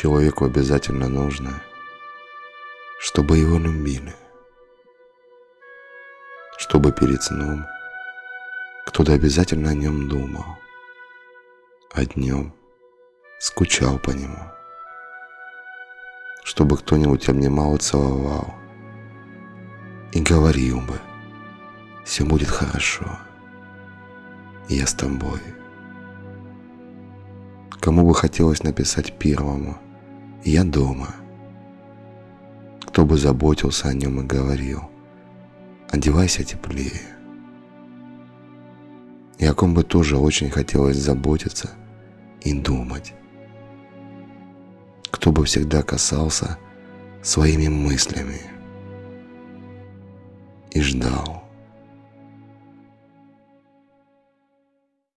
Человеку обязательно нужно, чтобы его любили, чтобы перед сном кто-то обязательно о нем думал, а днем скучал по нему, чтобы кто-нибудь обнимал и целовал и говорил бы, все будет хорошо, я с тобой. Кому бы хотелось написать первому «Я дома», кто бы заботился о нем и говорил «Одевайся теплее». И о ком бы тоже очень хотелось заботиться и думать. Кто бы всегда касался своими мыслями и ждал.